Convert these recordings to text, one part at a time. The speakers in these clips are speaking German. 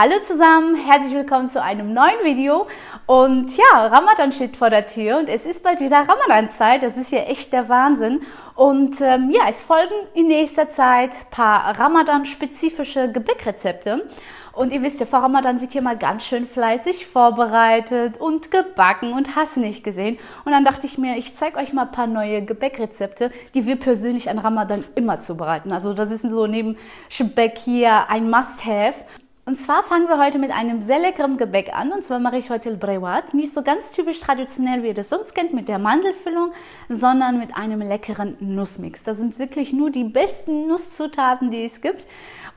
Hallo zusammen, herzlich willkommen zu einem neuen Video. Und ja, Ramadan steht vor der Tür und es ist bald wieder Ramadan-Zeit. Das ist ja echt der Wahnsinn. Und ähm, ja, es folgen in nächster Zeit paar Ramadan-spezifische Gebäckrezepte. Und ihr wisst ja, vor Ramadan wird hier mal ganz schön fleißig vorbereitet und gebacken und hast nicht gesehen. Und dann dachte ich mir, ich zeige euch mal ein paar neue Gebäckrezepte, die wir persönlich an Ramadan immer zubereiten. Also das ist so neben Speck hier ein Must-Have. Und zwar fangen wir heute mit einem sehr leckeren Gebäck an. Und zwar mache ich heute Brewat. Nicht so ganz typisch traditionell, wie ihr das sonst kennt, mit der Mandelfüllung, sondern mit einem leckeren Nussmix. Das sind wirklich nur die besten Nusszutaten, die es gibt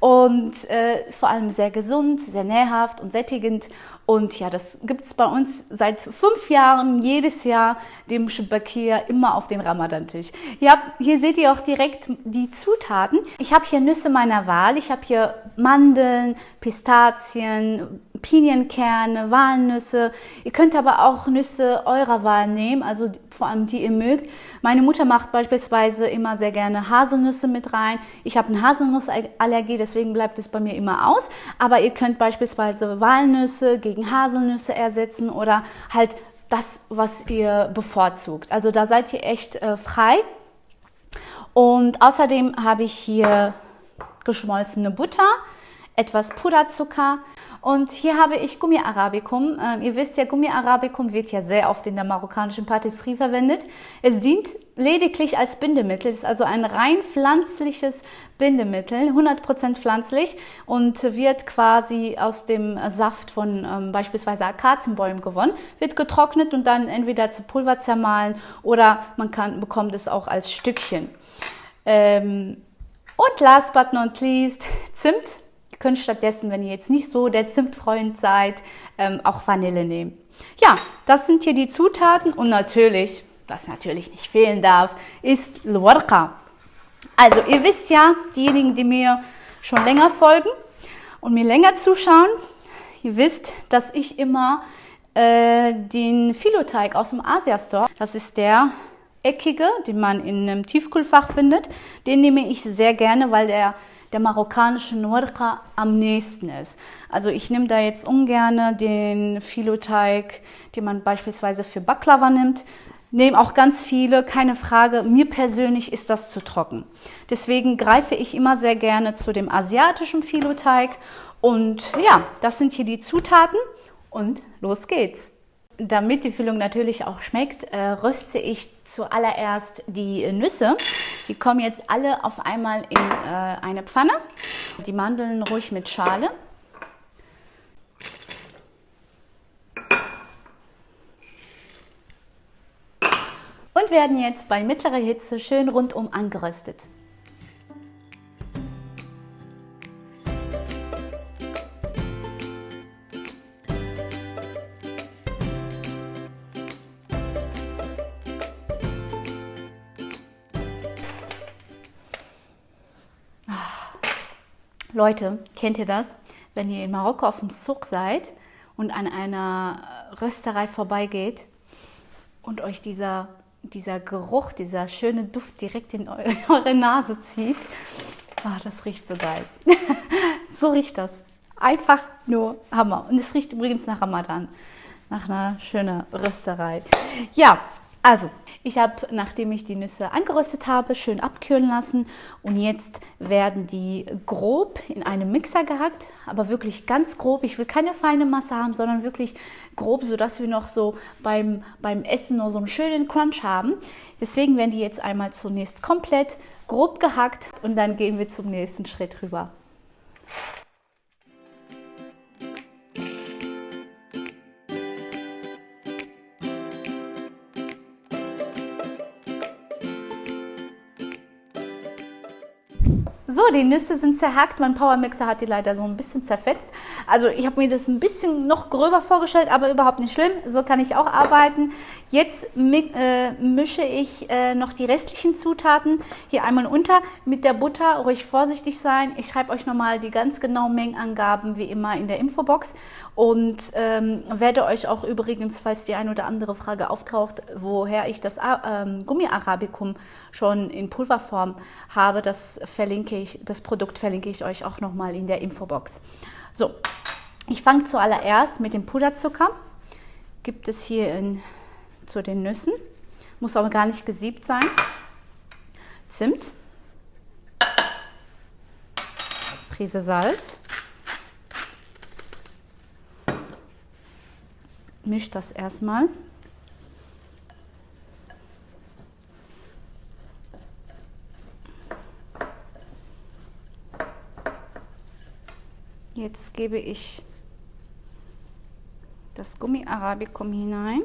und äh, vor allem sehr gesund, sehr nährhaft und sättigend. Und ja, das gibt es bei uns seit fünf Jahren, jedes Jahr, dem Shabakir immer auf den Ramadan-Tisch. Hier, hier seht ihr auch direkt die Zutaten. Ich habe hier Nüsse meiner Wahl. Ich habe hier Mandeln, Pistazien, Pinienkerne, Walnüsse. Ihr könnt aber auch Nüsse eurer Wahl nehmen, also vor allem die ihr mögt. Meine Mutter macht beispielsweise immer sehr gerne Haselnüsse mit rein. Ich habe eine Haselnussallergie, deswegen bleibt es bei mir immer aus. Aber ihr könnt beispielsweise Walnüsse gegen Haselnüsse ersetzen oder halt das, was ihr bevorzugt. Also da seid ihr echt äh, frei. Und außerdem habe ich hier geschmolzene Butter, etwas Puderzucker, und hier habe ich Gummi Arabicum. Ähm, ihr wisst ja, Gummi Arabicum wird ja sehr oft in der marokkanischen Patisserie verwendet. Es dient lediglich als Bindemittel. Es ist also ein rein pflanzliches Bindemittel, 100% pflanzlich und wird quasi aus dem Saft von ähm, beispielsweise Akazienbäumen gewonnen, wird getrocknet und dann entweder zu Pulver zermahlen oder man kann, bekommt es auch als Stückchen. Ähm, und last but not least, Zimt könnt stattdessen, wenn ihr jetzt nicht so der Zimtfreund seid, ähm, auch Vanille nehmen. Ja, das sind hier die Zutaten und natürlich, was natürlich nicht fehlen darf, ist Lwarqa. Also ihr wisst ja, diejenigen, die mir schon länger folgen und mir länger zuschauen, ihr wisst, dass ich immer äh, den Filoteig aus dem Asia Store, das ist der eckige, den man in einem Tiefkühlfach findet, den nehme ich sehr gerne, weil der der marokkanischen Nurqa am nächsten ist. Also ich nehme da jetzt ungern den Filoteig, den man beispielsweise für Baklava nimmt. Nehme auch ganz viele, keine Frage. Mir persönlich ist das zu trocken. Deswegen greife ich immer sehr gerne zu dem asiatischen Filoteig. Und ja, das sind hier die Zutaten und los geht's. Damit die Füllung natürlich auch schmeckt, äh, röste ich zuallererst die Nüsse. Die kommen jetzt alle auf einmal in äh, eine Pfanne. Die Mandeln ruhig mit Schale. Und werden jetzt bei mittlerer Hitze schön rundum angeröstet. Leute, kennt ihr das? Wenn ihr in Marokko auf dem Zug seid und an einer Rösterei vorbeigeht und euch dieser, dieser Geruch, dieser schöne Duft direkt in eure Nase zieht. Oh, das riecht so geil. so riecht das. Einfach nur Hammer. Und es riecht übrigens nach Ramadan. Nach einer schönen Rösterei. Ja, also, ich habe, nachdem ich die Nüsse angeröstet habe, schön abkühlen lassen und jetzt werden die grob in einem Mixer gehackt, aber wirklich ganz grob. Ich will keine feine Masse haben, sondern wirklich grob, sodass wir noch so beim, beim Essen nur so einen schönen Crunch haben. Deswegen werden die jetzt einmal zunächst komplett grob gehackt und dann gehen wir zum nächsten Schritt rüber. So, die Nüsse sind zerhackt. Mein Powermixer hat die leider so ein bisschen zerfetzt. Also ich habe mir das ein bisschen noch gröber vorgestellt, aber überhaupt nicht schlimm. So kann ich auch arbeiten. Jetzt äh, mische ich äh, noch die restlichen Zutaten hier einmal unter mit der Butter. Ruhig vorsichtig sein. Ich schreibe euch nochmal die ganz genauen Mengenangaben wie immer in der Infobox und ähm, werde euch auch übrigens, falls die eine oder andere Frage auftaucht, woher ich das ähm, Gummi Arabicum schon in Pulverform habe, das verlinke ich, das Produkt verlinke ich euch auch nochmal in der Infobox. So, Ich fange zuallererst mit dem Puderzucker. Gibt es hier in, zu den Nüssen. Muss aber gar nicht gesiebt sein. Zimt. Prise Salz. Misch das erstmal. Jetzt gebe ich das Gummi Arabicum hinein.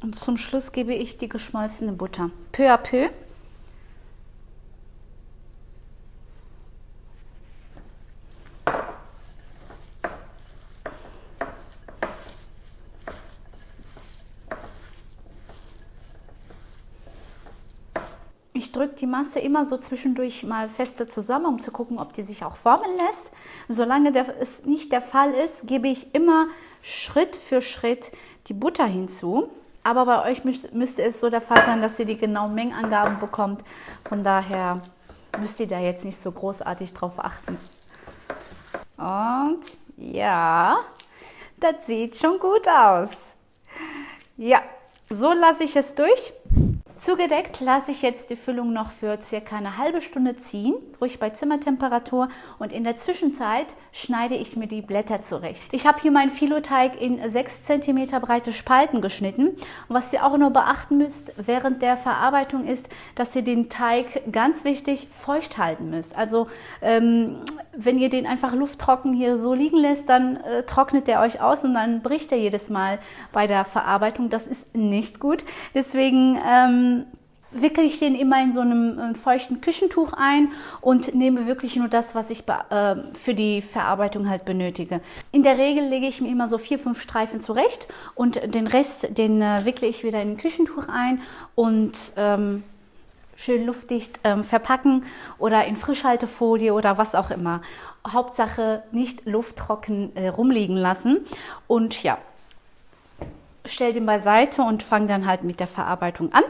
Und zum Schluss gebe ich die geschmolzene Butter. Peu à peu. Ich drücke die Masse immer so zwischendurch mal fester zusammen, um zu gucken, ob die sich auch formen lässt. Solange es nicht der Fall ist, gebe ich immer Schritt für Schritt die Butter hinzu. Aber bei euch müsste es so der Fall sein, dass ihr die genauen Mengenangaben bekommt. Von daher müsst ihr da jetzt nicht so großartig drauf achten. Und ja, das sieht schon gut aus. Ja, so lasse ich es durch. Zugedeckt lasse ich jetzt die Füllung noch für circa eine halbe Stunde ziehen, ruhig bei Zimmertemperatur und in der Zwischenzeit schneide ich mir die Blätter zurecht. Ich habe hier meinen Filoteig in 6 cm breite Spalten geschnitten und was ihr auch nur beachten müsst während der Verarbeitung ist, dass ihr den Teig ganz wichtig feucht halten müsst. Also ähm, wenn ihr den einfach lufttrocken hier so liegen lässt, dann äh, trocknet der euch aus und dann bricht er jedes Mal bei der Verarbeitung. Das ist nicht gut. Deswegen ähm, wickle ich den immer in so einem äh, feuchten Küchentuch ein und nehme wirklich nur das, was ich äh, für die Verarbeitung halt benötige. In der Regel lege ich mir immer so vier, fünf Streifen zurecht und den Rest, den äh, wickle ich wieder in ein Küchentuch ein und ähm, schön luftdicht ähm, verpacken oder in Frischhaltefolie oder was auch immer. Hauptsache nicht lufttrocken äh, rumliegen lassen. Und ja, stell den beiseite und fange dann halt mit der Verarbeitung an.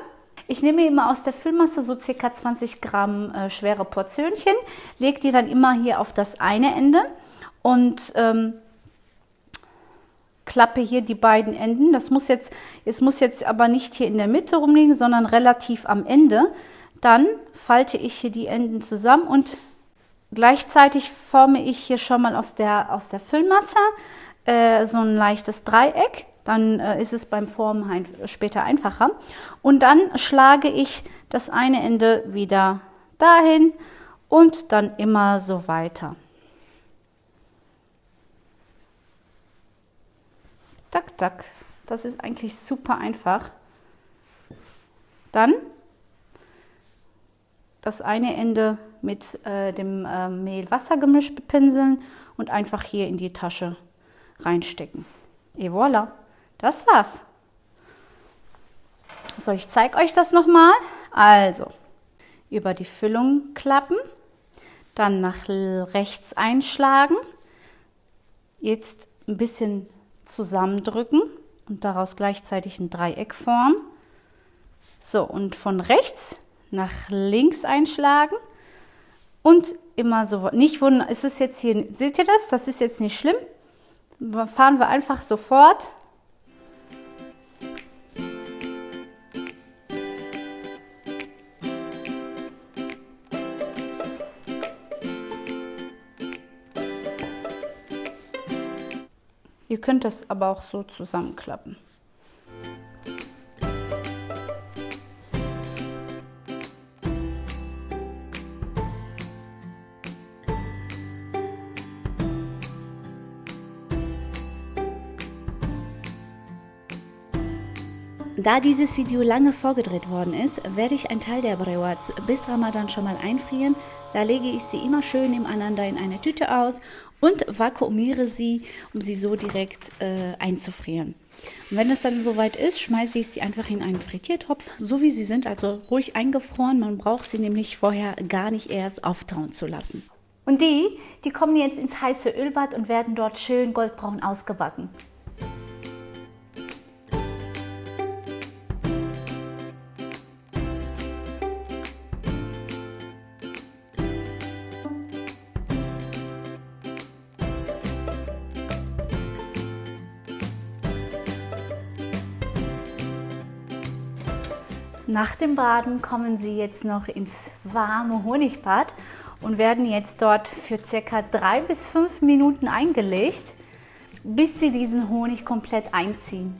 Ich nehme immer aus der Füllmasse so circa 20 Gramm äh, schwere Portionchen, lege die dann immer hier auf das eine Ende und ähm, klappe hier die beiden Enden. Das muss jetzt, es muss jetzt aber nicht hier in der Mitte rumliegen, sondern relativ am Ende. Dann falte ich hier die Enden zusammen und gleichzeitig forme ich hier schon mal aus der, aus der Füllmasse äh, so ein leichtes Dreieck. Dann äh, ist es beim Formen ein, später einfacher. Und dann schlage ich das eine Ende wieder dahin und dann immer so weiter. Tak, tak. Das ist eigentlich super einfach. Dann das eine Ende mit äh, dem äh, Mehl-Wasser-Gemisch bepinseln und einfach hier in die Tasche reinstecken. Et voilà, das war's. So, ich zeige euch das nochmal. Also, über die Füllung klappen, dann nach rechts einschlagen, jetzt ein bisschen zusammendrücken und daraus gleichzeitig ein Dreieck formen. So, und von rechts nach links einschlagen und immer so, nicht wundern, ist es jetzt hier, seht ihr das? Das ist jetzt nicht schlimm. Fahren wir einfach sofort. Ihr könnt das aber auch so zusammenklappen. Da dieses Video lange vorgedreht worden ist, werde ich einen Teil der Brewats bis Ramadan schon mal einfrieren. Da lege ich sie immer schön nebeneinander in eine Tüte aus und vakuumiere sie, um sie so direkt äh, einzufrieren. Und wenn es dann soweit ist, schmeiße ich sie einfach in einen Frittiertopf, so wie sie sind, also ruhig eingefroren. Man braucht sie nämlich vorher gar nicht erst auftauen zu lassen. Und die, die kommen jetzt ins heiße Ölbad und werden dort schön goldbraun ausgebacken. Nach dem Baden kommen Sie jetzt noch ins warme Honigbad und werden jetzt dort für circa drei bis fünf Minuten eingelegt, bis Sie diesen Honig komplett einziehen.